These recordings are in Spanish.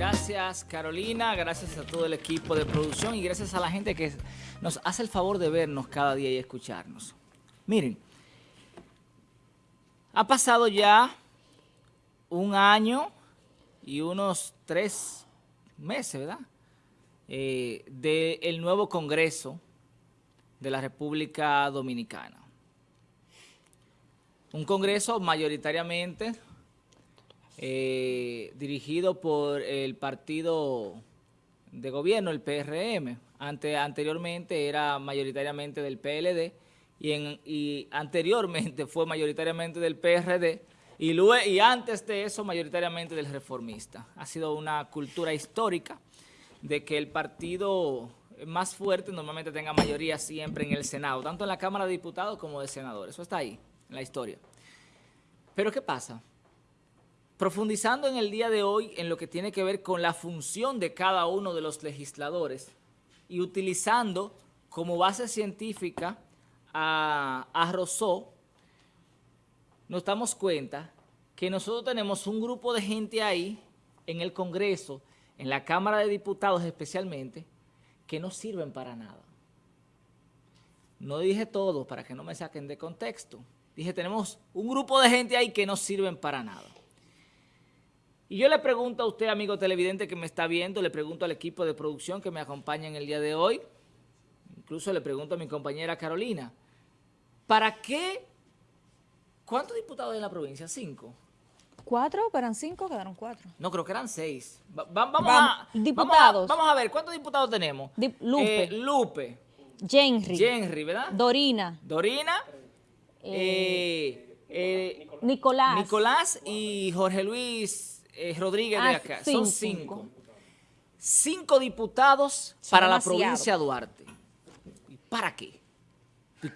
Gracias Carolina, gracias a todo el equipo de producción y gracias a la gente que nos hace el favor de vernos cada día y escucharnos. Miren, ha pasado ya un año y unos tres meses, ¿verdad? Eh, del nuevo Congreso de la República Dominicana. Un Congreso mayoritariamente eh, dirigido por el partido de gobierno, el PRM. Ante, anteriormente era mayoritariamente del PLD y, y anteriormente fue mayoritariamente del PRD y, luego, y antes de eso mayoritariamente del reformista. Ha sido una cultura histórica de que el partido más fuerte normalmente tenga mayoría siempre en el Senado, tanto en la Cámara de Diputados como de senadores. Eso está ahí, en la historia. Pero ¿qué pasa? Profundizando en el día de hoy en lo que tiene que ver con la función de cada uno de los legisladores y utilizando como base científica a, a Rousseau, nos damos cuenta que nosotros tenemos un grupo de gente ahí en el Congreso, en la Cámara de Diputados especialmente, que no sirven para nada. No dije todo para que no me saquen de contexto. Dije, tenemos un grupo de gente ahí que no sirven para nada. Y yo le pregunto a usted, amigo televidente que me está viendo, le pregunto al equipo de producción que me acompaña en el día de hoy, incluso le pregunto a mi compañera Carolina, ¿para qué? ¿Cuántos diputados hay en la provincia? ¿Cinco? ¿Cuatro? ¿Eran cinco? Quedaron cuatro. No, creo que eran seis. vamos, a, diputados. Vamos a, ver, ¿cuántos diputados tenemos? Lupe. Eh, Lupe. Henry. Henry, ¿verdad? Dorina. Dorina. Eh, eh, Nicolás. Nicolás y Jorge Luis eh, Rodríguez de ah, acá. Son cinco. Cinco diputados para la provincia de Duarte. ¿Para qué?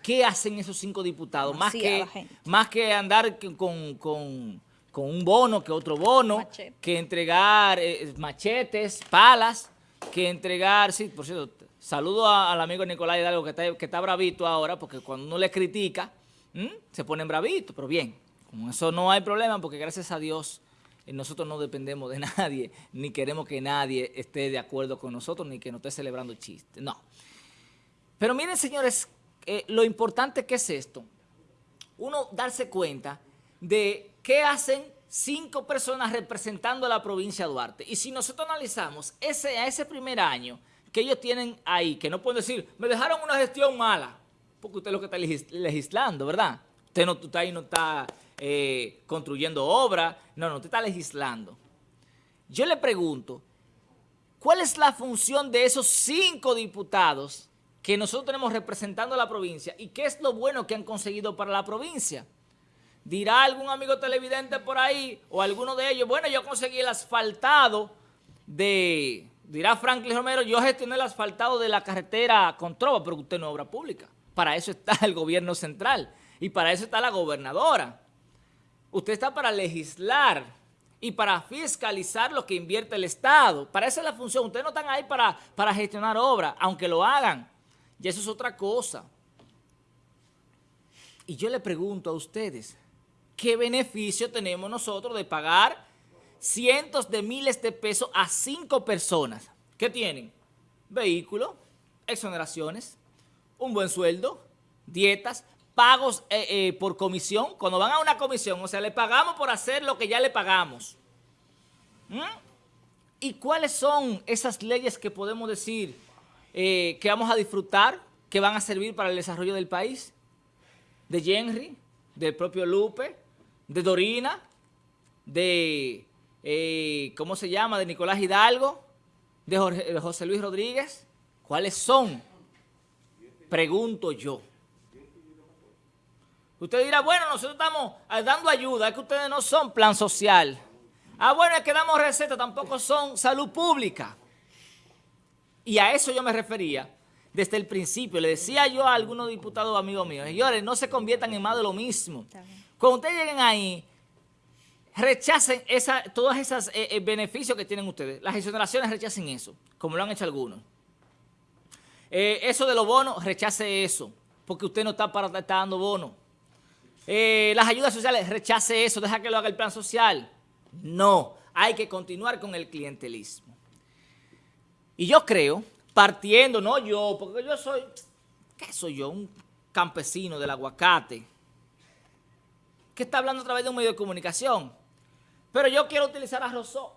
¿Qué hacen esos cinco diputados? Más que, más que andar con, un bono que otro bono, que entregar eh, machetes, palas, que entregar, sí, por cierto, saludo al amigo Nicolás Hidalgo que está, que está bravito ahora, porque cuando uno le critica, se ponen bravitos, pero bien, con eso no hay problema, porque gracias a Dios nosotros no dependemos de nadie, ni queremos que nadie esté de acuerdo con nosotros, ni que nos esté celebrando chistes, no. Pero miren, señores, eh, lo importante que es esto, uno darse cuenta de qué hacen cinco personas representando a la provincia de Duarte. Y si nosotros analizamos ese, a ese primer año que ellos tienen ahí, que no pueden decir, me dejaron una gestión mala, porque usted es lo que está legislando, ¿verdad? Usted no está ahí, no está eh, construyendo obras, no, no, usted está legislando. Yo le pregunto, ¿cuál es la función de esos cinco diputados que nosotros tenemos representando a la provincia y qué es lo bueno que han conseguido para la provincia? Dirá algún amigo televidente por ahí o alguno de ellos, bueno, yo conseguí el asfaltado de, dirá Franklin Romero, yo gestioné el asfaltado de la carretera con Trova, pero usted no es obra pública. Para eso está el gobierno central y para eso está la gobernadora. Usted está para legislar y para fiscalizar lo que invierte el Estado. Para esa es la función. Ustedes no están ahí para, para gestionar obras, aunque lo hagan. Y eso es otra cosa. Y yo le pregunto a ustedes, ¿qué beneficio tenemos nosotros de pagar cientos de miles de pesos a cinco personas? ¿Qué tienen? Vehículo, exoneraciones, un buen sueldo, dietas, pagos eh, eh, por comisión, cuando van a una comisión, o sea, le pagamos por hacer lo que ya le pagamos. ¿Mm? ¿Y cuáles son esas leyes que podemos decir eh, que vamos a disfrutar, que van a servir para el desarrollo del país? De Henry, del propio Lupe, de Dorina, de, ¿cómo se llama?, de Nicolás Hidalgo, de José Luis Rodríguez. ¿Cuáles son? Pregunto yo. Usted dirá, bueno, nosotros estamos eh, dando ayuda, es que ustedes no son plan social. Ah, bueno, es que damos receta, tampoco son salud pública. Y a eso yo me refería desde el principio. Le decía yo a algunos diputados amigos míos, señores, no se conviertan en más de lo mismo. Cuando ustedes lleguen ahí, rechacen esa, todos esos eh, eh, beneficios que tienen ustedes. Las exoneraciones rechacen eso, como lo han hecho algunos. eso de los bonos, rechace eso, porque usted no está para estar dando bonos. Eh, las ayudas sociales, rechace eso, deja que lo haga el plan social. No, hay que continuar con el clientelismo. Y yo creo, partiendo, no yo, porque yo soy, ¿qué soy yo? Un campesino del aguacate, que está hablando a través de un medio de comunicación. Pero yo quiero utilizar a Rousseau,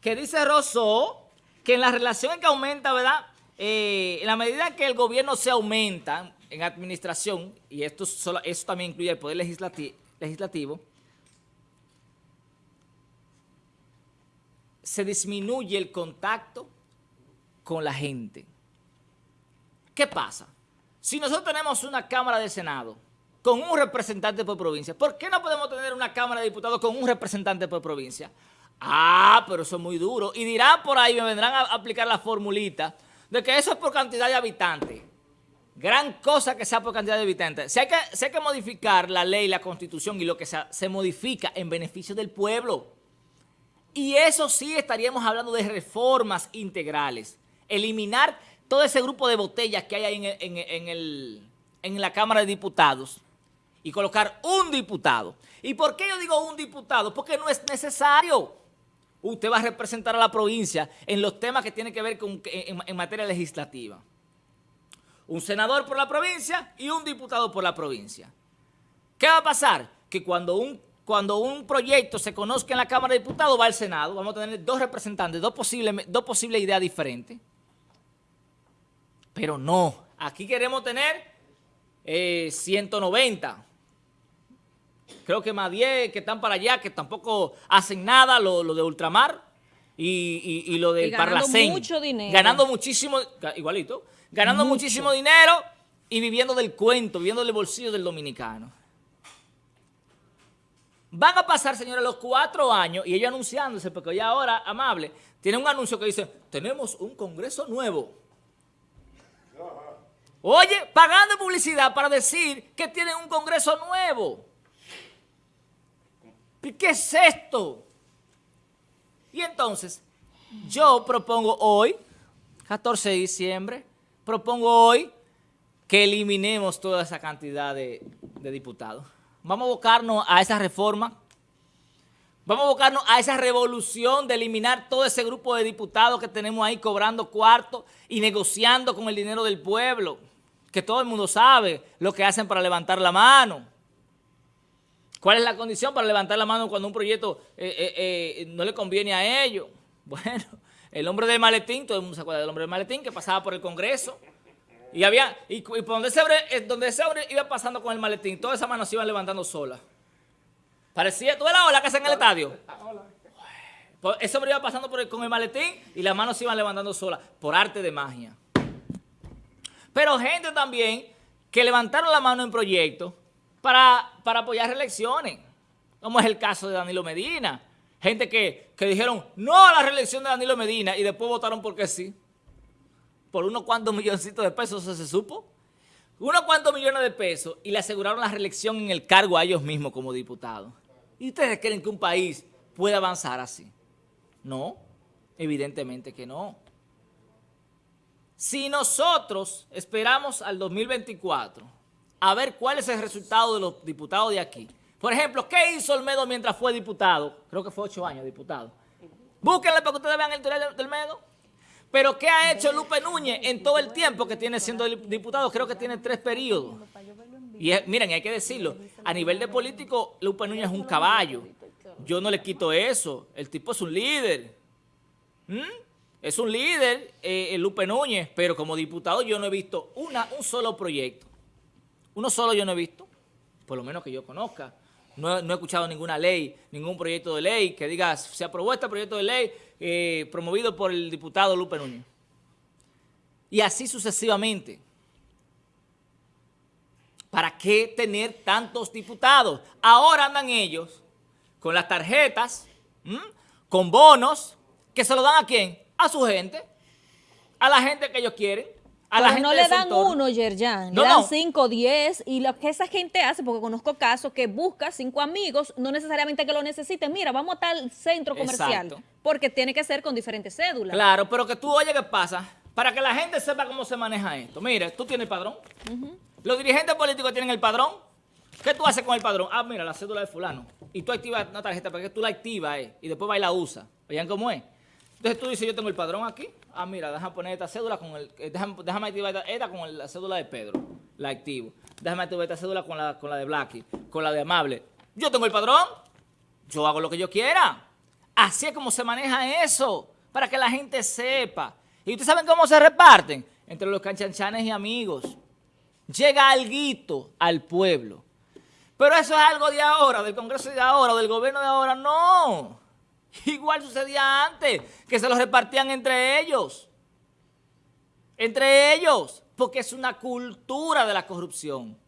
que dice Rousseau que en la relación que aumenta, ¿verdad? Eh, en la medida que el gobierno se aumenta en administración, y esto, solo, también incluye el poder legislativo, se disminuye el contacto con la gente. ¿Qué pasa? Si nosotros tenemos una Cámara de Senado con un representante por provincia, ¿por qué no podemos tener una Cámara de Diputados con un representante por provincia? Ah, pero eso es muy duro. Y dirán por ahí, me vendrán a aplicar la formulita de que eso es por cantidad de habitantes. Gran cosa que sea por cantidad de habitantes. Si hay que, hay que modificar la ley, la constitución y lo que sea, se modifica en beneficio del pueblo. Y eso sí estaríamos hablando de reformas integrales. Eliminar todo ese grupo de botellas que hay ahí en, en la Cámara de Diputados y colocar un diputado. ¿Y por qué yo digo un diputado? Porque no es necesario. Usted va a representar a la provincia en los temas que tienen que ver con, en, materia legislativa. Un senador por la provincia y un diputado por la provincia. ¿Qué va a pasar? Que cuando un, cuando un proyecto se conozca en la Cámara de Diputados va al Senado, vamos a tener dos representantes, dos posibles, dos posibles ideas diferentes. Pero no, aquí queremos tener 190 eh, creo que más 10 que están para allá, que tampoco hacen nada, lo, de ultramar y, lo del Parlacén. Ganando mucho dinero. Ganando muchísimo, igualito, ganando muchísimo dinero y viviendo del cuento, viviendo del bolsillo del dominicano. Van a pasar, señores, los cuatro años y ellos anunciándose, porque ya ahora, amable, tienen un anuncio que dice, tenemos un congreso nuevo. Oye, pagando publicidad para decir que tienen un congreso nuevo. ¿Qué es esto? Y entonces, yo propongo hoy, 14 de diciembre, propongo hoy que eliminemos toda esa cantidad de, diputados. Vamos a abocarnos a esa reforma, vamos a abocarnos a esa revolución de eliminar todo ese grupo de diputados que tenemos ahí cobrando cuartos y negociando con el dinero del pueblo, que todo el mundo sabe lo que hacen para levantar la mano. ¿Cuál es la condición para levantar la mano cuando un proyecto eh, eh, eh, no le conviene a ellos? Bueno, el hombre del maletín, todo el mundo se acuerda del hombre del maletín que pasaba por el Congreso. Y había, y, por donde ese, hombre, donde ese hombre iba pasando con el maletín, todas esas manos se iban levantando solas. Parecía, ¿tú ves la ola que hace en el estadio? Pues ese hombre iba pasando con el maletín y las manos se iban levantando solas, por arte de magia. Pero gente también que levantaron la mano en proyectos para, apoyar reelecciones, como es el caso de Danilo Medina. Gente que, dijeron no a la reelección de Danilo Medina y después votaron porque sí. Por unos cuantos milloncitos de pesos, ¿eso se supo? Unos cuantos millones de pesos y le aseguraron la reelección en el cargo a ellos mismos como diputados. ¿Y ustedes creen que un país puede avanzar así? No, evidentemente que no. Si nosotros esperamos al 2024 a ver cuál es el resultado de los diputados de aquí. Por ejemplo, ¿qué hizo Olmedo mientras fue diputado? Creo que fue ocho años diputado. Búsquenle para que ustedes vean el historial del Olmedo. Pero ¿qué ha hecho Lupe Núñez en todo el tiempo que tiene siendo diputado? Creo que tiene tres periodos. Y miren, hay que decirlo, a nivel de político, Lupe Núñez es un caballo. Yo no le quito eso. El tipo es un líder. ¿Mm? Es un líder, eh, Lupe Núñez, pero como diputado yo no he visto una, un solo proyecto uno solo yo no he visto, por lo menos que yo conozca. No, he escuchado ninguna ley, ningún proyecto de ley que diga, se aprobó este proyecto de ley eh, promovido por el diputado Lupe Núñez. Y así sucesivamente. ¿Para qué tener tantos diputados? Ahora andan ellos con las tarjetas, con bonos, que se lo dan a quién? A su gente, a la gente que ellos quieren no le dan uno, Yerjan, le dan cinco, diez, y lo que esa gente hace, porque conozco casos que busca cinco amigos, no necesariamente que lo necesiten, mira, vamos a tal centro comercial, porque tiene que ser con diferentes cédulas. Claro, pero que tú oye qué pasa, para que la gente sepa cómo se maneja esto. Mire, tú tienes el padrón, los dirigentes políticos tienen el padrón, ¿Qué tú haces con el padrón? Ah, mira, la cédula de fulano. Y tú activas una tarjeta para que tú la activas eh, y después va y la usa. ¿Vean cómo es? Entonces tú dices, yo tengo el padrón aquí. Ah, mira, déjame poner esta cédula con el... Eh, déjame, activar esta, con la cédula de Pedro. La activo. Déjame activar esta cédula con la, con la de Blacky, con la de Amable. Yo tengo el padrón. Yo hago lo que yo quiera. Así es como se maneja eso. Para que la gente sepa. ¿Y ustedes saben cómo se reparten? Entre los canchanchanes y amigos. Llega alguito al pueblo. Pero eso es algo de ahora, del Congreso de ahora, del gobierno de ahora. No. Igual sucedía antes, que se los repartían entre ellos. Entre ellos. Porque es una cultura de la corrupción.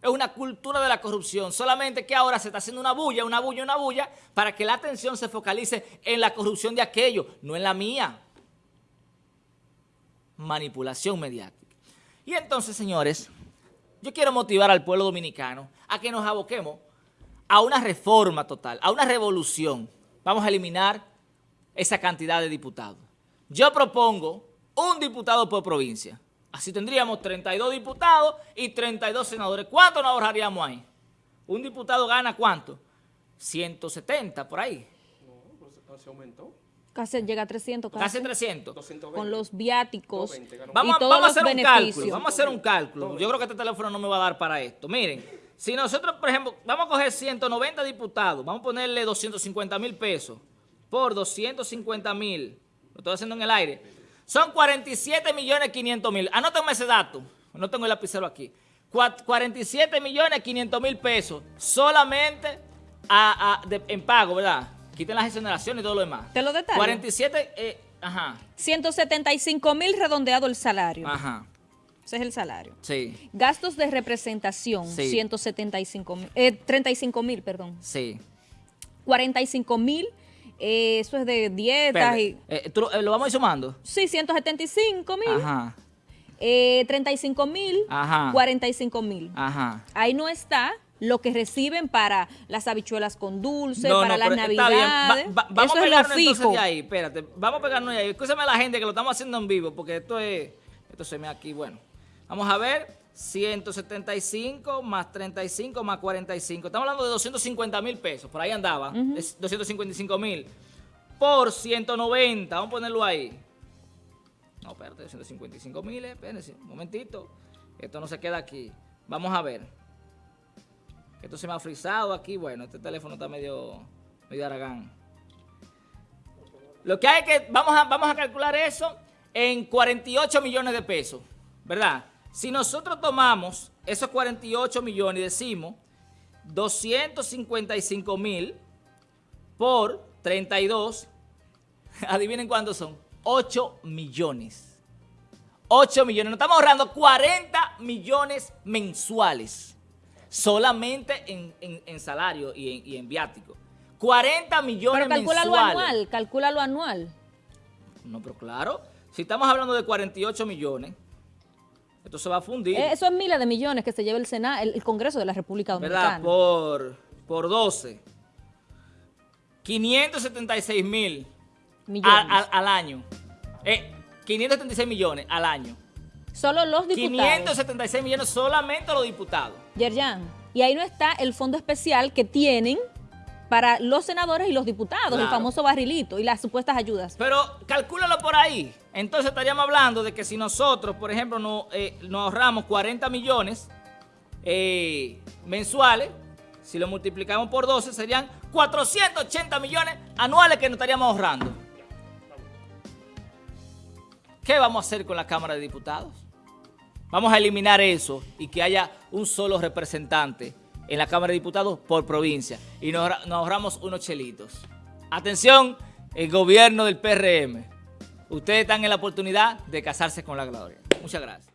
Es una cultura de la corrupción. Solamente que ahora se está haciendo una bulla, una bulla, una bulla, para que la atención se focalice en la corrupción de aquello, no en la mía. Manipulación mediática. Y entonces, señores, yo quiero motivar al pueblo dominicano a que nos aboquemos a una reforma total, a una revolución. Vamos a eliminar esa cantidad de diputados. Yo propongo un diputado por provincia. Así tendríamos 32 diputados y 32 senadores. ¿Cuánto nos ahorraríamos ahí? ¿Un diputado gana cuánto? 170 por ahí. No, pues se aumentó. Casi llega a 300. Casi, 300. Con los viáticos vamos, vamos a hacer un cálculo. Vamos a hacer un cálculo. Yo creo que este teléfono no me va a dar para esto. Miren, si nosotros, por ejemplo, vamos a coger 190 diputados, vamos a ponerle 250 mil pesos por 250 mil, lo estoy haciendo en el aire, son 47 millones 500 mil. Anótenme ese dato, no tengo el lapicero aquí. 47 millones 500 mil pesos solamente en pago, ¿verdad? Quiten las exoneraciones y todo lo demás. Te lo detallo. 47, eh, ajá. 175 mil redondeado el salario. Ajá. Ese es el salario. Sí. Gastos de representación, 175 mil, eh, 35 mil, perdón. Sí. 45 mil, eh, eso es de dietas y... Eh, ¿Lo vamos a ir sumando? Sí, 175 mil. Ajá. 35 mil, 45 mil. Ajá. Ahí no está lo que reciben para las habichuelas con dulce, para las navidades. vamos a pegarnos entonces de ahí, espérate. Vamos a pegarnos de ahí. Escúchame a la gente que lo estamos haciendo en vivo, porque esto es, esto se me aquí, bueno. Vamos a ver, 175 más 35 más 45. Estamos hablando de 250 mil pesos, por ahí andaba, 255 mil. Por 190, vamos a ponerlo ahí. No, espérate, 255 mil, espérense, un momentito. Esto no se queda aquí. Vamos a ver. Esto se me ha frizado aquí. Bueno, este teléfono está medio, medio aragán. Lo que hay que, vamos a, vamos a calcular eso en 48 millones de pesos, ¿verdad? Si nosotros tomamos esos 48 millones y decimos 255 mil por 32, adivinen cuántos son, 8 millones. 8 millones, nos estamos ahorrando 40 millones mensuales solamente en, salario y en, viático. 40 millones pero calcúlalo anual, calcúlalo anual. No, pero claro, si estamos hablando de 48 millones, esto se va a fundir. Eh, eso es miles de millones que se lleva el Senado, el, Congreso de la República Dominicana. ¿Verdad? Por, por 12. 576 mil al, año. 576 eh, millones al año. Solo los diputados. 576 millones solamente los diputados. Yerjan, y ahí no está el fondo especial que tienen para los senadores y los diputados, el famoso barrilito y las supuestas ayudas. Pero calcúlalo por ahí. Entonces estaríamos hablando de que si nosotros, por ejemplo, no, eh, nos ahorramos 40 millones eh, mensuales, si lo multiplicamos por 12, serían 480 millones anuales que nos estaríamos ahorrando. ¿Qué vamos a hacer con la Cámara de Diputados? Vamos a eliminar eso y que haya un solo representante en la Cámara de Diputados por provincia y nos, ahorramos unos chelitos. Atención, el gobierno del PRM. Ustedes están en la oportunidad de casarse con la gloria. Muchas gracias.